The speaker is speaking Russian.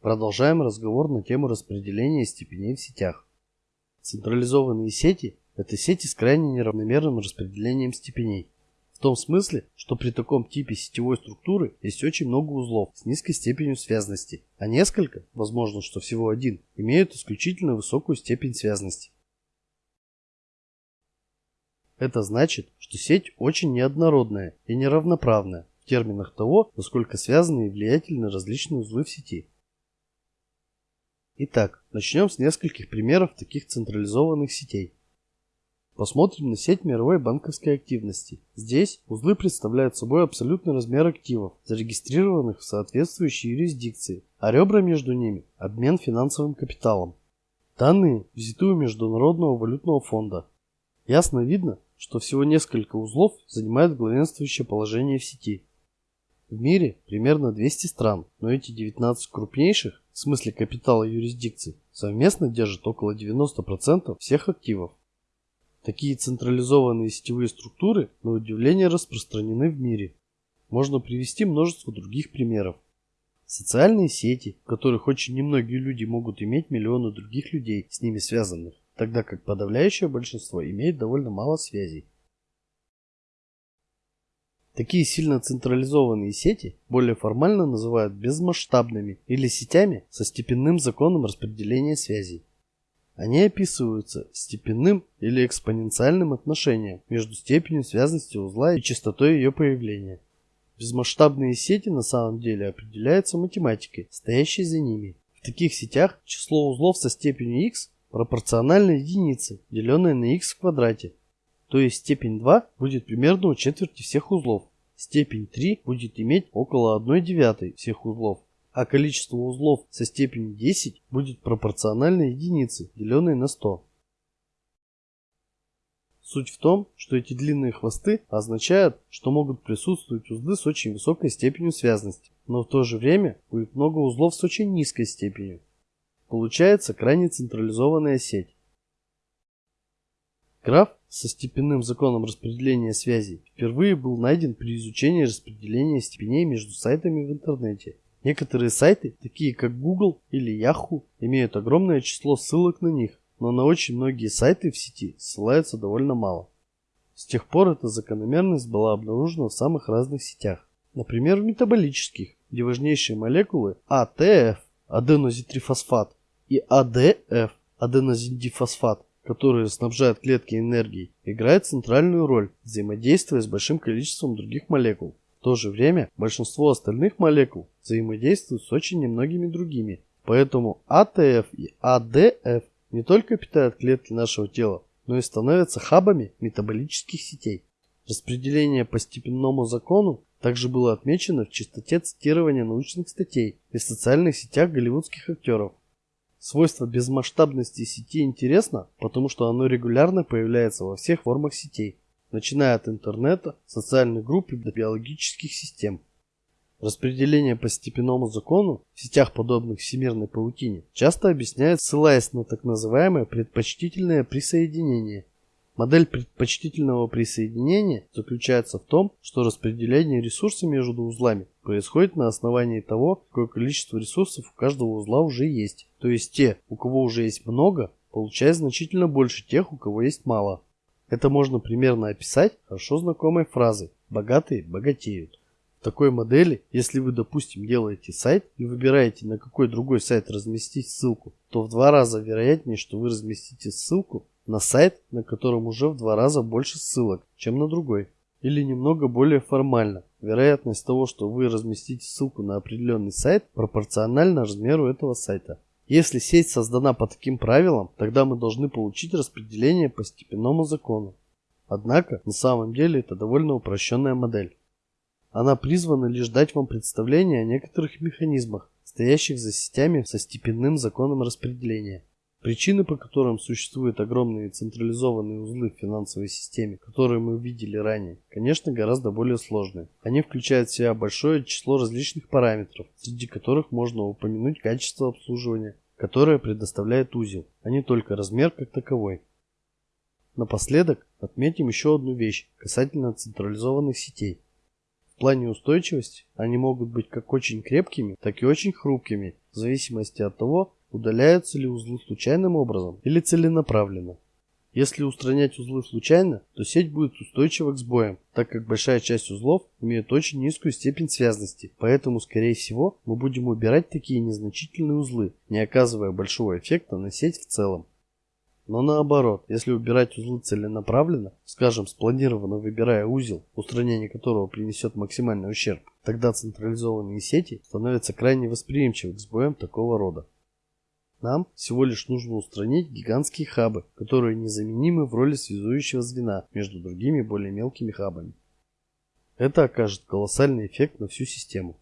Продолжаем разговор на тему распределения степеней в сетях. Централизованные сети – это сети с крайне неравномерным распределением степеней. В том смысле, что при таком типе сетевой структуры есть очень много узлов с низкой степенью связности, а несколько, возможно, что всего один, имеют исключительно высокую степень связности. Это значит, что сеть очень неоднородная и неравноправная в терминах того, насколько связаны и влиятельны различные узлы в сети. Итак, начнем с нескольких примеров таких централизованных сетей. Посмотрим на сеть мировой банковской активности. Здесь узлы представляют собой абсолютный размер активов, зарегистрированных в соответствующей юрисдикции, а ребра между ними – обмен финансовым капиталом. Данные взяты у Международного валютного фонда. Ясно видно, что всего несколько узлов занимают главенствующее положение в сети. В мире примерно 200 стран, но эти 19 крупнейших, в смысле капитала юрисдикций, совместно держат около 90% всех активов. Такие централизованные сетевые структуры, на удивление, распространены в мире. Можно привести множество других примеров. Социальные сети, в которых очень немногие люди могут иметь миллионы других людей, с ними связанных, тогда как подавляющее большинство имеет довольно мало связей. Такие сильно централизованные сети более формально называют безмасштабными или сетями со степенным законом распределения связей. Они описываются степенным или экспоненциальным отношением между степенью связности узла и частотой ее появления. Безмасштабные сети на самом деле определяются математикой, стоящей за ними. В таких сетях число узлов со степенью x пропорционально единице, деленной на x в квадрате. То есть степень 2 будет примерно у четверти всех узлов. Степень 3 будет иметь около 1 девятой всех узлов а количество узлов со степенью 10 будет пропорционально единице, деленной на 100. Суть в том, что эти длинные хвосты означают, что могут присутствовать узлы с очень высокой степенью связности, но в то же время будет много узлов с очень низкой степенью. Получается крайне централизованная сеть. Граф со степенным законом распределения связей впервые был найден при изучении распределения степеней между сайтами в интернете Некоторые сайты, такие как Google или Yahoo, имеют огромное число ссылок на них, но на очень многие сайты в сети ссылаются довольно мало. С тех пор эта закономерность была обнаружена в самых разных сетях. Например, в метаболических, где важнейшие молекулы АТФ, аденозитрифосфат, и АДФ, аденозиндифосфат, которые снабжают клетки энергией, играют центральную роль, взаимодействуя с большим количеством других молекул то же время большинство остальных молекул взаимодействуют с очень немногими другими. Поэтому АТФ и АДФ не только питают клетки нашего тела, но и становятся хабами метаболических сетей. Распределение по степенному закону также было отмечено в частоте цитирования научных статей и в социальных сетях голливудских актеров. Свойство безмасштабности сети интересно, потому что оно регулярно появляется во всех формах сетей начиная от интернета, социальных групп и биологических систем. Распределение по степенному закону в сетях, подобных всемирной паутине, часто объясняют, ссылаясь на так называемое предпочтительное присоединение. Модель предпочтительного присоединения заключается в том, что распределение ресурсов между узлами происходит на основании того, какое количество ресурсов у каждого узла уже есть. То есть те, у кого уже есть много, получают значительно больше тех, у кого есть мало. Это можно примерно описать хорошо знакомой фразой «богатые богатеют». В такой модели, если вы, допустим, делаете сайт и выбираете, на какой другой сайт разместить ссылку, то в два раза вероятнее, что вы разместите ссылку на сайт, на котором уже в два раза больше ссылок, чем на другой. Или немного более формально. Вероятность того, что вы разместите ссылку на определенный сайт, пропорциональна размеру этого сайта. Если сеть создана по таким правилам, тогда мы должны получить распределение по степенному закону. Однако, на самом деле это довольно упрощенная модель. Она призвана лишь дать вам представление о некоторых механизмах, стоящих за сетями со степенным законом распределения. Причины, по которым существуют огромные централизованные узлы в финансовой системе, которые мы видели ранее, конечно, гораздо более сложные. Они включают в себя большое число различных параметров, среди которых можно упомянуть качество обслуживания, которое предоставляет узел, а не только размер как таковой. Напоследок отметим еще одну вещь касательно централизованных сетей. В плане устойчивости они могут быть как очень крепкими, так и очень хрупкими, в зависимости от того, удаляются ли узлы случайным образом или целенаправленно. Если устранять узлы случайно, то сеть будет устойчива к сбоям, так как большая часть узлов имеет очень низкую степень связности, поэтому, скорее всего, мы будем убирать такие незначительные узлы, не оказывая большого эффекта на сеть в целом. Но наоборот, если убирать узлы целенаправленно, скажем, спланированно выбирая узел, устранение которого принесет максимальный ущерб, тогда централизованные сети становятся крайне восприимчивы к сбоям такого рода. Нам всего лишь нужно устранить гигантские хабы, которые незаменимы в роли связующего звена между другими более мелкими хабами. Это окажет колоссальный эффект на всю систему.